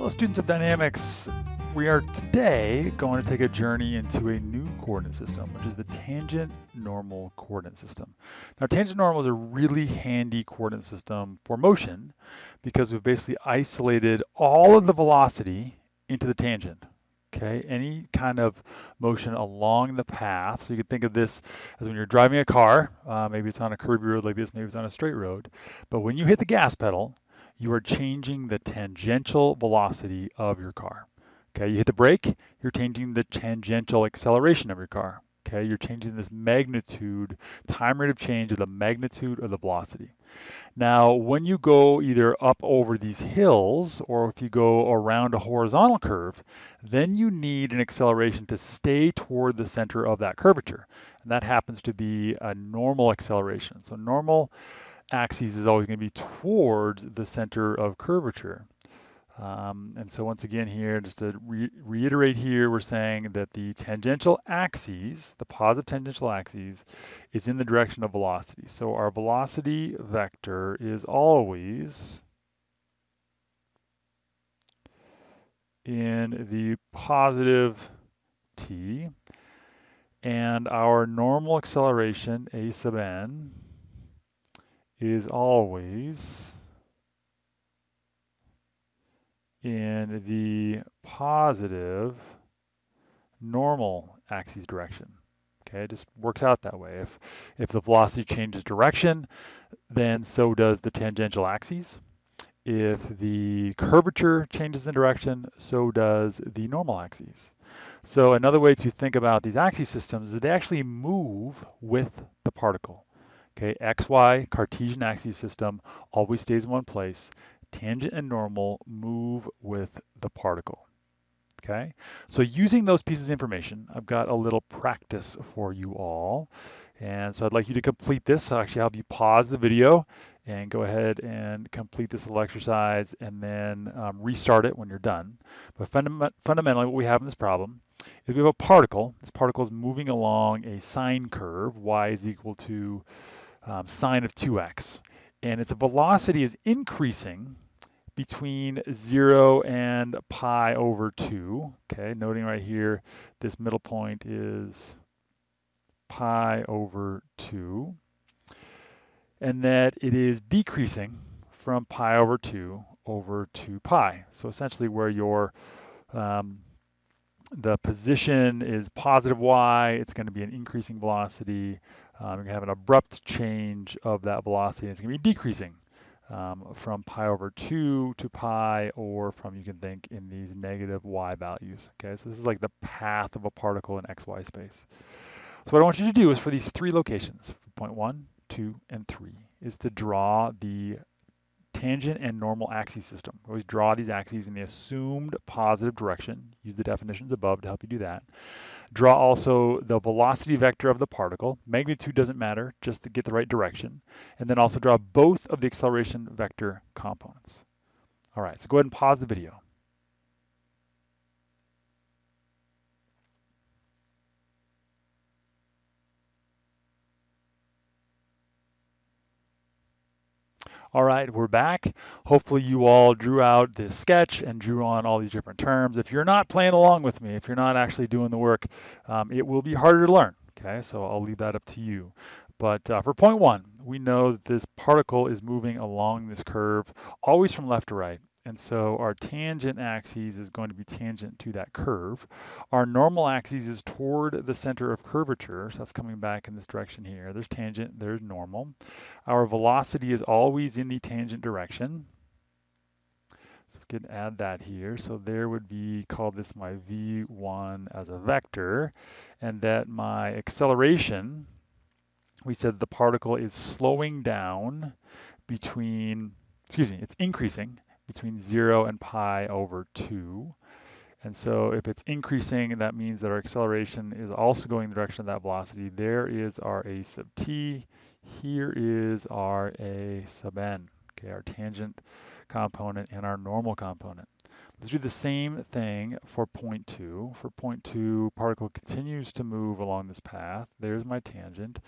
Hello students of dynamics. We are today going to take a journey into a new coordinate system, which is the tangent normal coordinate system. Now tangent normal is a really handy coordinate system for motion because we've basically isolated all of the velocity into the tangent. Okay, any kind of motion along the path. So you could think of this as when you're driving a car, uh, maybe it's on a curvy road like this, maybe it's on a straight road. But when you hit the gas pedal, you are changing the tangential velocity of your car. Okay, you hit the brake, you're changing the tangential acceleration of your car. Okay, you're changing this magnitude, time rate of change of the magnitude of the velocity. Now, when you go either up over these hills or if you go around a horizontal curve, then you need an acceleration to stay toward the center of that curvature. And that happens to be a normal acceleration. So normal axis is always going to be towards the center of curvature. Um, and so once again here, just to re reiterate here, we're saying that the tangential axis, the positive tangential axis, is in the direction of velocity. So our velocity vector is always in the positive t, and our normal acceleration, a sub n, is always in the positive normal axis direction. Okay, it just works out that way. If, if the velocity changes direction, then so does the tangential axis. If the curvature changes in direction, so does the normal axis. So another way to think about these axis systems is they actually move with the particle. Okay, XY Cartesian axis system always stays in one place. Tangent and normal move with the particle. Okay, so using those pieces of information, I've got a little practice for you all. And so I'd like you to complete this. Actually, I'll actually have you pause the video and go ahead and complete this little exercise and then um, restart it when you're done. But fundam fundamentally, what we have in this problem is we have a particle. This particle is moving along a sine curve. y is equal to um, sine of 2x. And its velocity is increasing between 0 and pi over 2. Okay, noting right here, this middle point is pi over 2. And that it is decreasing from pi over 2 over 2 pi. So essentially where your um, the position is positive y, it's going to be an increasing velocity. Um, you're to have an abrupt change of that velocity. It's going to be decreasing um, from pi over 2 to pi, or from, you can think, in these negative y values. Okay, so this is like the path of a particle in xy space. So what I want you to do is for these three locations, point 1, 2, and 3, is to draw the tangent and normal axis system. Always draw these axes in the assumed positive direction. Use the definitions above to help you do that. Draw also the velocity vector of the particle. Magnitude doesn't matter, just to get the right direction. And then also draw both of the acceleration vector components. All right, so go ahead and pause the video. All right, we're back. Hopefully you all drew out this sketch and drew on all these different terms. If you're not playing along with me, if you're not actually doing the work, um, it will be harder to learn, okay? So I'll leave that up to you. But uh, for point one, we know that this particle is moving along this curve, always from left to right. And so our tangent axis is going to be tangent to that curve. Our normal axis is toward the center of curvature, so that's coming back in this direction here. There's tangent, there's normal. Our velocity is always in the tangent direction. So let's get add that here. So there would be, call this my v1 as a vector, and that my acceleration, we said the particle is slowing down between, excuse me, it's increasing between 0 and pi over 2. And so if it's increasing, that means that our acceleration is also going in the direction of that velocity. There is our a sub t. Here is our a sub n, okay, our tangent component and our normal component. Let's do the same thing for point two. For point two, particle continues to move along this path. There's my tangent.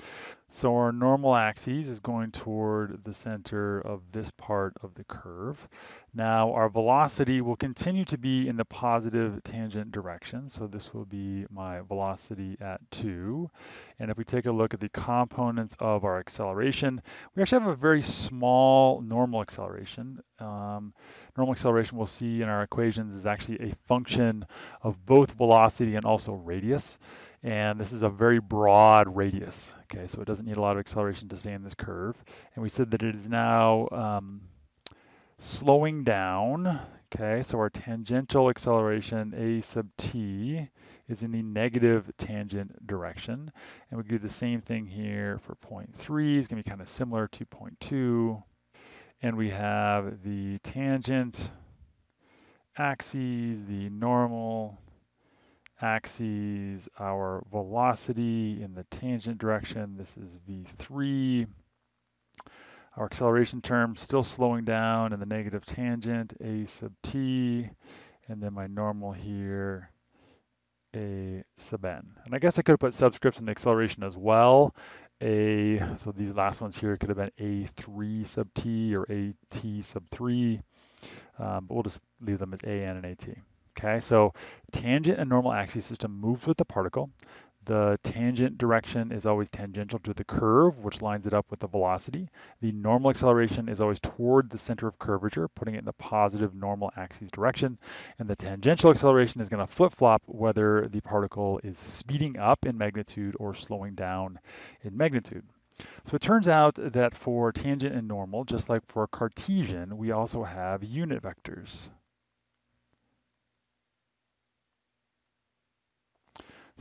So our normal axis is going toward the center of this part of the curve. Now our velocity will continue to be in the positive tangent direction. So this will be my velocity at two. And if we take a look at the components of our acceleration, we actually have a very small normal acceleration. Um, normal acceleration we'll see in our equations is actually a function of both velocity and also radius. And this is a very broad radius, okay? So it doesn't need a lot of acceleration to stay in this curve. And we said that it is now um, slowing down, okay? So our tangential acceleration, a sub t, is in the negative tangent direction. And we do the same thing here for point three. It's gonna be kind of similar to point two. And we have the tangent axes, the normal, axes, our velocity in the tangent direction. This is v3. Our acceleration term still slowing down in the negative tangent, a sub t, and then my normal here, a sub n. And I guess I could have put subscripts in the acceleration as well. A, so these last ones here could have been a3 sub t or at sub 3, um, but we'll just leave them as an and at. Okay, so tangent and normal axis system moves with the particle. The tangent direction is always tangential to the curve, which lines it up with the velocity. The normal acceleration is always toward the center of curvature, putting it in the positive normal axis direction. And the tangential acceleration is going to flip-flop whether the particle is speeding up in magnitude or slowing down in magnitude. So it turns out that for tangent and normal, just like for Cartesian, we also have unit vectors.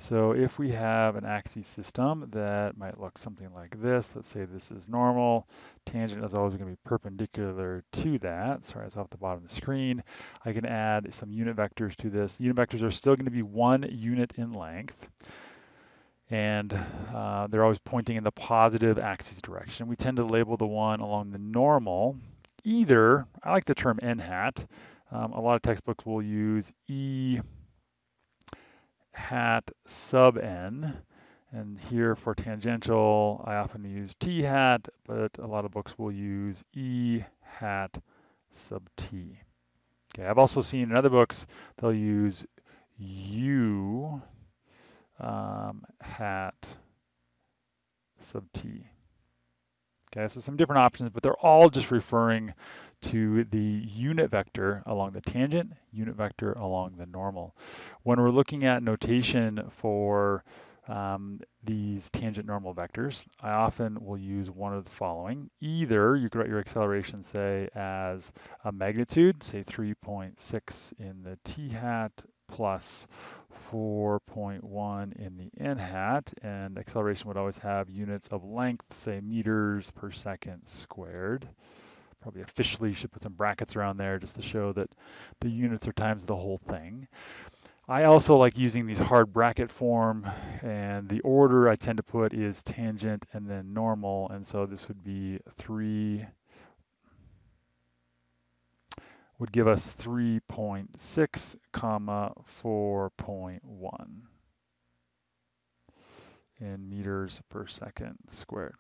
So if we have an axis system that might look something like this, let's say this is normal, tangent is always going to be perpendicular to that. Sorry, it's off the bottom of the screen. I can add some unit vectors to this. Unit vectors are still going to be one unit in length. And uh, they're always pointing in the positive axis direction. We tend to label the one along the normal. Either, I like the term n hat. Um, a lot of textbooks will use e hat sub n. And here for tangential, I often use t hat, but a lot of books will use e hat sub t. Okay, I've also seen in other books, they'll use u um, hat sub t. Okay, so some different options, but they're all just referring to the unit vector along the tangent, unit vector along the normal. When we're looking at notation for um, these tangent normal vectors, I often will use one of the following. Either you could write your acceleration, say, as a magnitude, say 3.6 in the t hat plus 4.1 in the n hat, and acceleration would always have units of length, say meters per second squared probably officially should put some brackets around there just to show that the units are times the whole thing. I also like using these hard bracket form and the order I tend to put is tangent and then normal and so this would be 3 would give us 3.6 comma 4.1 in meters per second squared.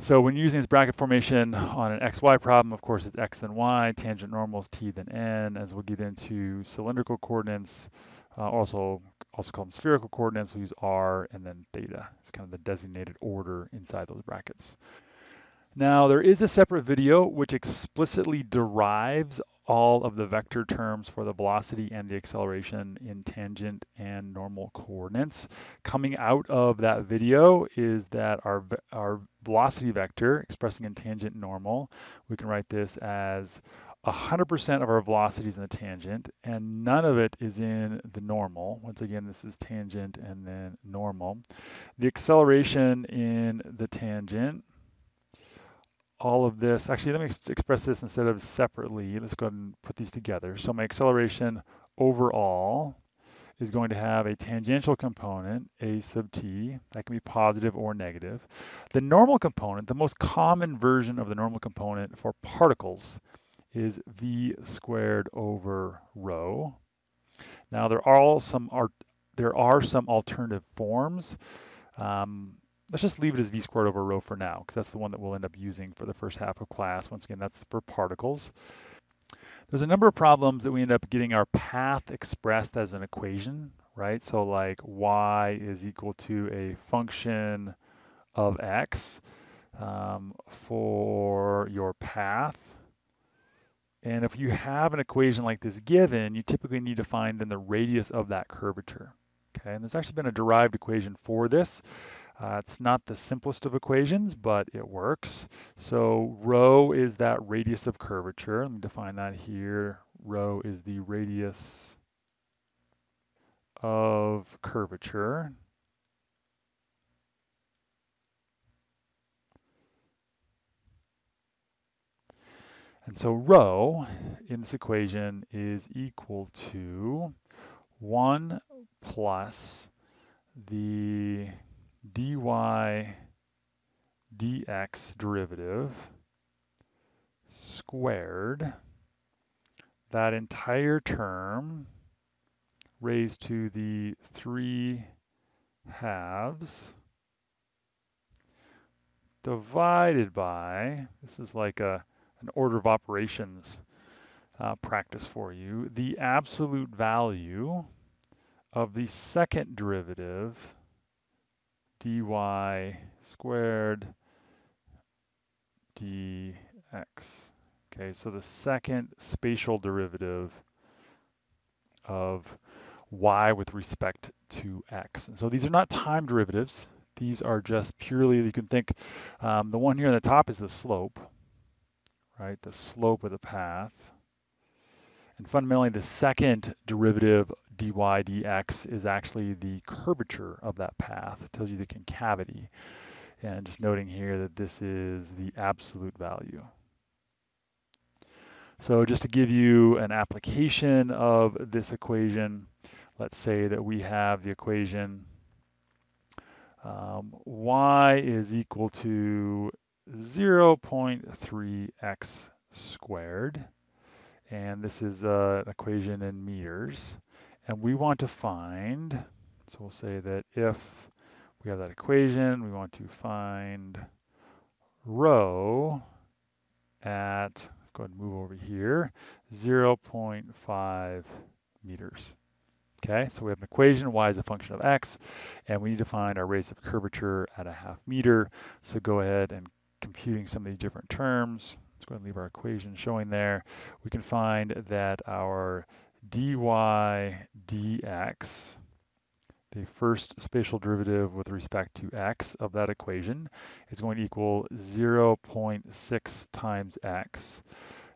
So when using this bracket formation on an xy problem, of course, it's x then y, tangent normal is t then n. As we'll get into cylindrical coordinates, uh, also also called spherical coordinates, we use r and then theta. It's kind of the designated order inside those brackets. Now, there is a separate video which explicitly derives all of the vector terms for the velocity and the acceleration in tangent and normal coordinates. Coming out of that video is that our, our velocity vector expressing in tangent normal, we can write this as 100% of our velocities in the tangent and none of it is in the normal. Once again, this is tangent and then normal. The acceleration in the tangent all of this, actually let me express this instead of separately, let's go ahead and put these together. So my acceleration overall is going to have a tangential component, a sub t, that can be positive or negative. The normal component, the most common version of the normal component for particles is v squared over rho. Now there are some are there are some alternative forms. Um, let's just leave it as v squared over rho for now, because that's the one that we'll end up using for the first half of class. Once again, that's for particles. There's a number of problems that we end up getting our path expressed as an equation, right? So like y is equal to a function of x um, for your path. And if you have an equation like this given, you typically need to find then the radius of that curvature. Okay, and there's actually been a derived equation for this. Uh, it's not the simplest of equations, but it works. So rho is that radius of curvature. Let me define that here. Rho is the radius of curvature. And so rho in this equation is equal to 1 plus the dy dx derivative squared, that entire term raised to the 3 halves divided by, this is like a, an order of operations uh, practice for you, the absolute value of the second derivative dy squared dx. Okay, so the second spatial derivative of y with respect to x. And so these are not time derivatives. These are just purely, you can think, um, the one here on the top is the slope, right? The slope of the path. And fundamentally, the second derivative dy dx is actually the curvature of that path. It tells you the concavity. And just noting here that this is the absolute value. So just to give you an application of this equation, let's say that we have the equation um, y is equal to 0.3x squared and this is uh, an equation in meters. And we want to find, so we'll say that if we have that equation, we want to find rho at, let's go ahead and move over here, 0.5 meters. Okay, so we have an equation, y is a function of x, and we need to find our radius of curvature at a half meter. So go ahead and computing some of these different terms. Let's go ahead and leave our equation showing there. We can find that our dy dx, the first spatial derivative with respect to x of that equation, is going to equal 0.6 times x.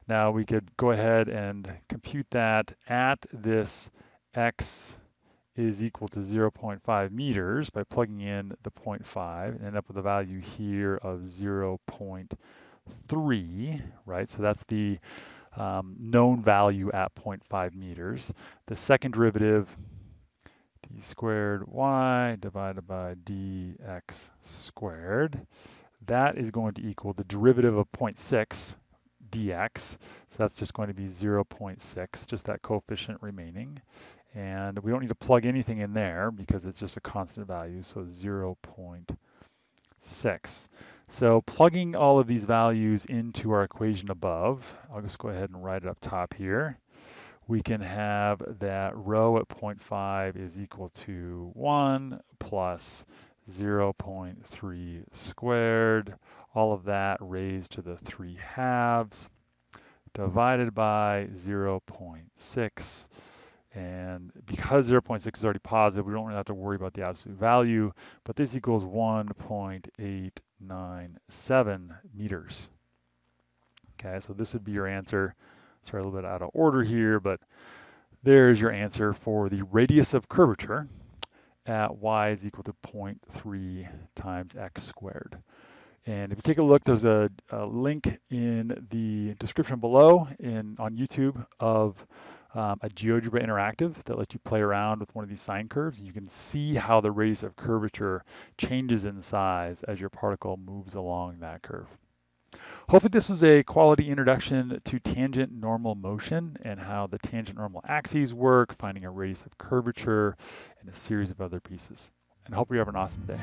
Now we could go ahead and compute that at this x is equal to 0.5 meters by plugging in the 0.5 and end up with a value here of 0.5 3, right? So that's the um, known value at 0.5 meters. The second derivative, d squared y divided by dx squared, that is going to equal the derivative of 0.6 dx. So that's just going to be 0.6, just that coefficient remaining. And we don't need to plug anything in there because it's just a constant value, so 0.6. So plugging all of these values into our equation above, I'll just go ahead and write it up top here. We can have that rho at 0.5 is equal to 1 plus 0.3 squared, all of that raised to the 3 halves, divided by 0.6 and because 0.6 is already positive, we don't really have to worry about the absolute value, but this equals 1.897 meters. Okay, so this would be your answer. Sorry, a little bit out of order here, but there's your answer for the radius of curvature at y is equal to 0.3 times x squared. And if you take a look, there's a, a link in the description below in on YouTube of um, a GeoGebra Interactive that lets you play around with one of these sine curves. And you can see how the radius of curvature changes in size as your particle moves along that curve. Hopefully this was a quality introduction to tangent normal motion and how the tangent normal axes work, finding a radius of curvature, and a series of other pieces. And hope you have an awesome day.